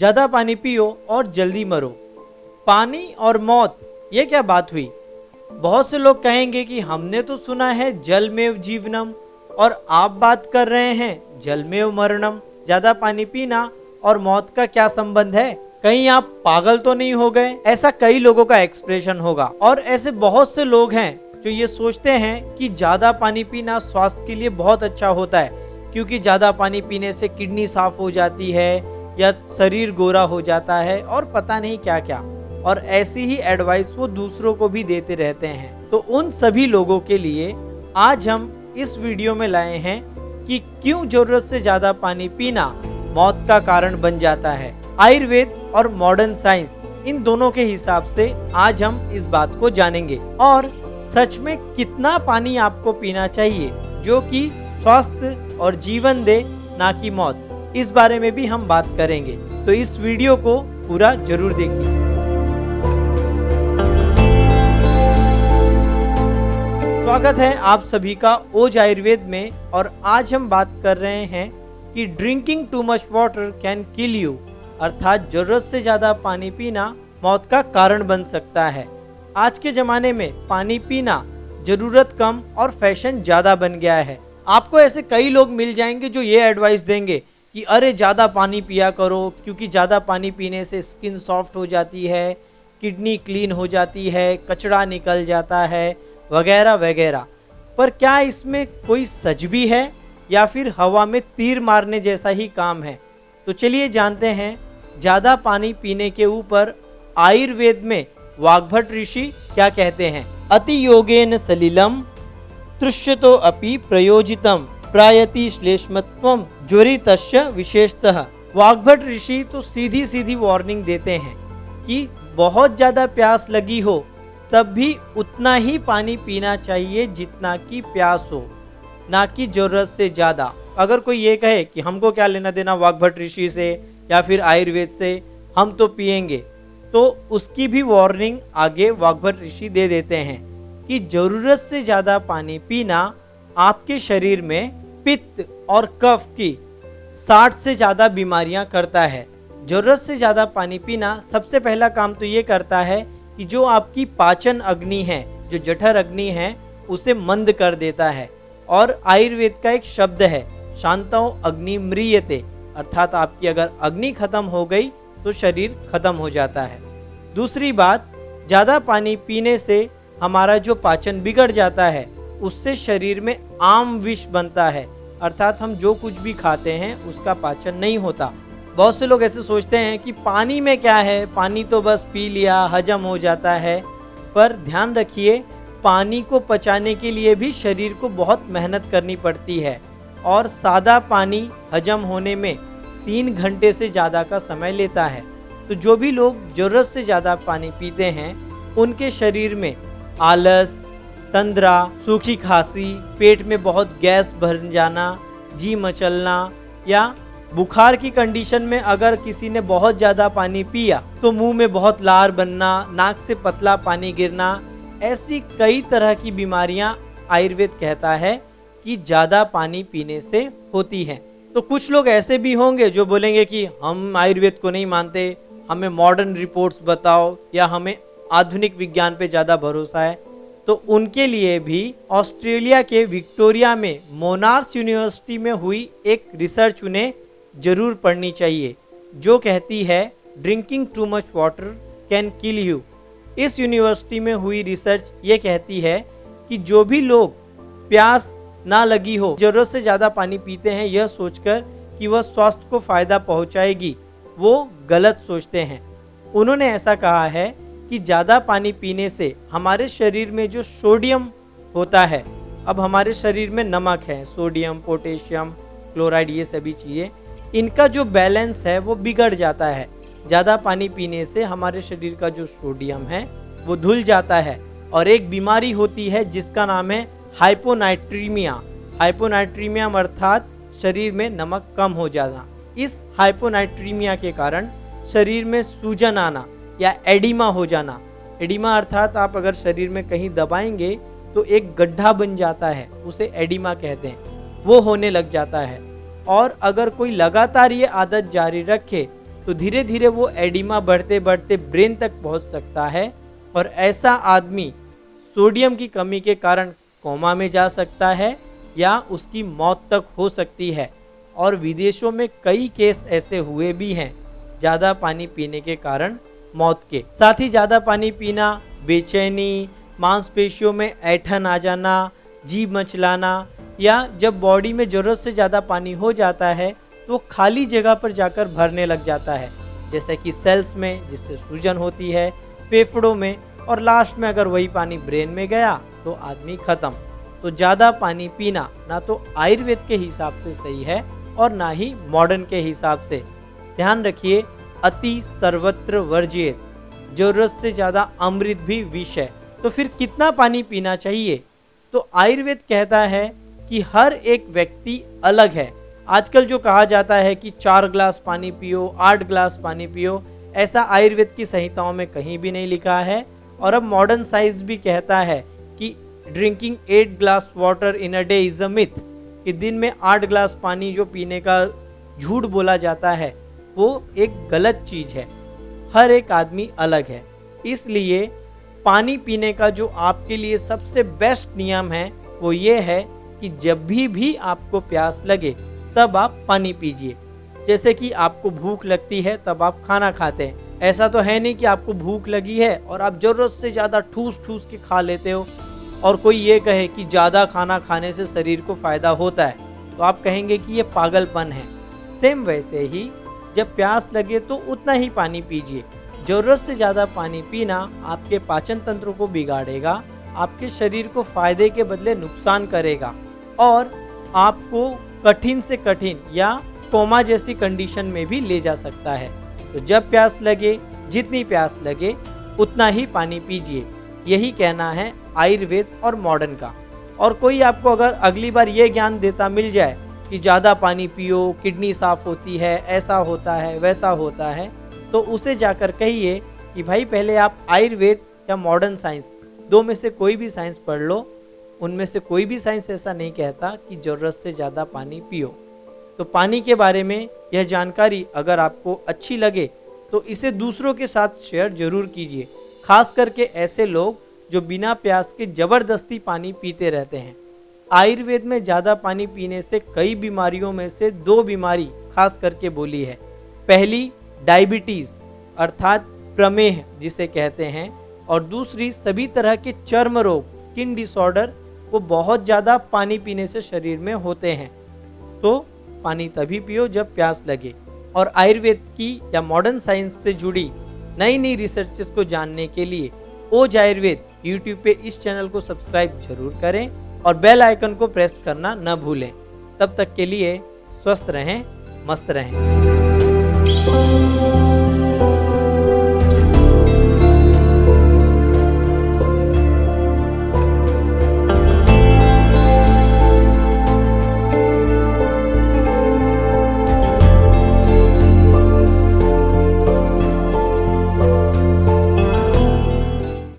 ज़्यादा पानी पियो और जल्दी मरो। पानी और मौत, ये क्या बात हुई? बहुत से लोग कहेंगे कि हमने तो सुना है जल में जीवनम, और आप बात कर रहे हैं जल में मरणम, ज़्यादा पानी पीना और मौत का क्या संबंध है? कहीं आप पागल तो नहीं हो गए? ऐसा कई लोगों का एक्सप्रेशन होगा। और ऐसे बहुत से लोग हैं जो ये सोचते हैं कि ज़्यादा पानी पीना स्वास्थ्य के लिए बहुत अच्छा होता है, क्योंकि ज़्यादा पानी पीने से किडनी साफ़ हो जाती है या शरीर गोरा हो जाता है और पता नहीं क्या क्या। और ऐसी ही एडवाइस वो दूसरों को भी देते रहते हैं। तो उन सभी लोगों के लिए आज हम इस वीडियो में लाए हैं कि क्यों ज़रूरत से ज़्यादा पानी पीना मौत का कारण बन जाता है। आयुर्वेद और मॉडर्न साइंस इन दोनों के हिसाब से आज हम इस बात को जानेंगे। और सच में कितना पानी आपको पीना चाहिए जो कि स्वास्थ्य और जीवन दे, ना कि मौत। इस बारे में भी हम बात करेंगे। तो इस वीडियो को पूरा ज़रूर देखिए। स्वागत है आप सभी का ओज आयुर्वेद में और आज हम बात कर रहे हैं कि drinking too much water can kill you अर्थात ज़रूरत से ज़्यादा पानी पीना मौत का कारण बन सकता है। आज के ज़माने में पानी पीना ज़रूरत कम और फ़ैशन ज़्यादा बन गया है। आपको ऐसे कई लोग मिल जाएँगे जो ये एडवाइस देंगे कि अरे ज़्यादा पानी पिया करो, क्योंकि ज़्यादा पानी पीने से स्किन सॉफ्ट हो जाती है, किडनी क्लीन हो जाती है, कचरा निकल जाता है, वगैरह वगैरह। पर क्या इसमें कोई सच भी है, या फिर हवा में तीर मारने जैसा ही काम है? तो चलिए जानते हैं, ज़्यादा पानी पीने के ऊपर आयुर्वेद में वाग्भट ऋषि क्या कहते हैं? अति योगेन सलिलम, तृष्यतो अपि प्रयोजितम। प्रायति श्लेष्मत्व ज्वरित विशेषतः। वाग्भट ऋषि तो सीधी सीधी वार्निंग देते हैं कि बहुत ज़्यादा प्यास लगी हो, तब भी उतना ही पानी पीना चाहिए जितना कि प्यास हो, ना कि ज़रूरत से ज़्यादा। अगर कोई ये कहे कि हमको क्या लेना देना वाग्भट ऋषि से या फिर आयुर्वेद से, हम तो पियेंगे तो उसकी भी वार्निंग आगे वाग्भट ऋषि दे देते हैं कि ज़रूरत से ज़्यादा पानी पीना आपके शरीर में पित्त और कफ की 60 से ज़्यादा बीमारियाँ करता है। ज़रूरत से ज़्यादा पानी पीना सबसे पहला काम तो ये करता है कि जो आपकी पाचन अग्नि है, जो जठर अग्नि है, उसे मंद कर देता है। और आयुर्वेद का एक शब्द है, शांतो अग्नि मृियते अर्थात आपकी अगर अग्नि खत्म हो गई तो शरीर खत्म हो जाता है। दूसरी बात, ज़्यादा पानी पीने से हमारा जो पाचन बिगड़ जाता है उससे शरीर में आम विष बनता है, अर्थात हम जो कुछ भी खाते हैं, उसका पाचन नहीं होता। बहुत से लोग ऐसे सोचते हैं कि पानी में क्या है? पानी तो बस पी लिया, हजम हो जाता है। पर ध्यान रखिए, पानी को पचाने के लिए भी शरीर को बहुत मेहनत करनी पड़ती है। और सादा पानी हजम होने में तीन घंटे से ज़्यादा का समय लेता है। तो जो भी लोग ज़रूरत से ज़्यादा पानी पीते हैं, उनके शरीर में आलस तंद्रा, सूखी खांसी, पेट में बहुत गैस भर जाना, जी मचलना, या बुखार की कंडीशन में अगर किसी ने बहुत ज़्यादा पानी पिया तो मुँह में बहुत लार बनना, नाक से पतला पानी गिरना, ऐसी कई तरह की बीमारियाँ आयुर्वेद कहता है कि ज़्यादा पानी पीने से होती हैं। तो कुछ लोग ऐसे भी होंगे जो बोलेंगे कि हम आयुर्वेद को नहीं मानते, हमें मॉडर्न रिपोर्ट्स बताओ, या हमें आधुनिक विज्ञान पे ज़्यादा भरोसा है। तो उनके लिए भी ऑस्ट्रेलिया के विक्टोरिया में मोनार्स यूनिवर्सिटी में हुई एक रिसर्च उन्हें ज़रूर पढ़नी चाहिए, जो कहती है drinking too much water can kill you इस यूनिवर्सिटी में हुई रिसर्च ये कहती है कि जो भी लोग प्यास ना लगी हो, ज़रूरत से ज़्यादा पानी पीते हैं, यह सोचकर कि वह स्वास्थ्य को फ़ायदा पहुंचाएगी, वो गलत सोचते हैं। उन्होंने ऐसा कहा है कि ज़्यादा पानी पीने से हमारे शरीर में जो सोडियम होता है, अब हमारे शरीर में नमक है, सोडियम, पोटेशियम, क्लोराइड, ये सभी चीज़ें, इनका जो बैलेंस है वो बिगड़ जाता है। ज़्यादा पानी पीने से हमारे शरीर का जो सोडियम है, वो धुल जाता है और एक बीमारी होती है जिसका नाम है हाइपोनाइट्रीमिया। हाइपोनाइट्रीमिया अर्थात शरीर में नमक कम हो जाना। इस हाइपोनाइट्रीमिया के कारण शरीर में सूजन आना या एडिमा हो जाना। एडिमा अर्थात आप अगर शरीर में कहीं दबाएँगे तो एक गड्ढा बन जाता है, उसे एडिमा कहते हैं। वो होने लग जाता है। और अगर कोई लगातार ये आदत जारी रखे तो धीरे धीरे वो एडिमा बढ़ते बढ़ते ब्रेन तक पहुँच सकता है और ऐसा आदमी सोडियम की कमी के कारण कोमा में जा सकता है या उसकी मौत तक हो सकती है। और विदेशों में कई केस ऐसे हुए भी हैं, ज़्यादा पानी पीने के कारण। मौत के। साथ ही ज़्यादा पानी पीना, बेचैनी, मांसपेशियों में ऐठन आ जाना, जीभ मचलाना या जब बॉडी में ज़रूरत से ज़्यादा पानी हो जाता है तो खाली जगह पर जाकर भरने लग जाता है। जैसे कि सेल्स में, जिससे सूजन होती है, फेफड़ों में और लास्ट में अगर वही पानी ब्रेन में गया तो आदमी खत्म। तो ज़्यादा पानी पीना ना तो आयुर्वेद के हिसाब से सही है और ना ही मॉडर्न के हिसाब से। ध्यान रखिए अति सर्वत्र वर्जित ज़रूरत से ज़्यादा अमृत भी विष है। तो फिर कितना पानी पीना चाहिए? तो आयुर्वेद कहता है कि हर एक व्यक्ति अलग है। आजकल जो कहा जाता है कि चार ग्लास पानी पियो, आठ ग्लास पानी पियो, ऐसा आयुर्वेद की संहिताओं में कहीं भी नहीं लिखा है। और अब मॉडर्न साइंस भी कहता है कि drinking eight glass water in a day is a myth कि दिन में आठ ग्लास पानी जो पीने का झूठ बोला जाता है वो एक गलत चीज़ है। हर एक आदमी अलग है। इसलिए पानी पीने का जो आपके लिए सबसे बेस्ट नियम है, वो ये है कि जब भी भी आपको प्यास लगे, तब आप पानी पीजिए। जैसे कि आपको भूख लगती है, तब आप खाना खाते हैं। ऐसा तो है नहीं कि आपको भूख लगी है और आप ज़रूरत से ज़्यादा ठूस ठूस के खा लेते हो। और कोई ये कहे कि ज़्यादा खाना खाने से शरीर को फ़ायदा होता है तो आप कहेंगे कि ये पागलपन है। सेम वैसे ही जब प्यास लगे तो उतना ही पानी पीजिए। ज़रूरत से ज़्यादा पानी पीना आपके पाचन तंत्र को बिगाड़ेगा, आपके शरीर को फ़ायदे के बदले नुकसान करेगा और आपको कठिन से कठिन या कोमा जैसी कंडीशन में भी ले जा सकता है। तो जब प्यास लगे, जितनी प्यास लगे, उतना ही पानी पीजिए। यही कहना है आयुर्वेद और मॉडर्न का। और कोई आपको अगर अगली बार ये ज्ञान देता मिल जाए कि ज़्यादा पानी पियो, किडनी साफ़ होती है, ऐसा होता है, वैसा होता है तो उसे जाकर कहिए कि भाई पहले आप आयुर्वेद या मॉडर्न साइंस दो में से कोई भी साइंस पढ़ लो, उनमें से कोई भी साइंस ऐसा नहीं कहता कि ज़रूरत से ज़्यादा पानी पियो। तो पानी के बारे में यह जानकारी अगर आपको अच्छी लगे तो इसे दूसरों के साथ शेयर ज़रूर कीजिए। खास करके ऐसे लोग जो बिना प्यास के ज़बरदस्ती पानी पीते रहते हैं। आयुर्वेद में ज़्यादा पानी पीने से कई बीमारियों में से दो बीमारी खास करके बोली है। पहली, डायबिटीज़, अर्थात प्रमेह, जिसे कहते हैं। और दूसरी, सभी तरह के चर्म रोग, स्किन डिसऑर्डर, वो बहुत ज़्यादा पानी पीने से शरीर में होते हैं। तो पानी तभी पियो जब प्यास लगे। और आयुर्वेद की या मॉडर्न साइंस से जुड़ी नई नई रिसर्चेस को जानने के लिए, ओज आयुर्वेद यूट्यूब पे इस चैनल को सब्सक्राइब ज़रूर करें। और बेल आइकन को प्रेस करना न भूलें। तब तक के लिए स्वस्थ रहें, मस्त रहें।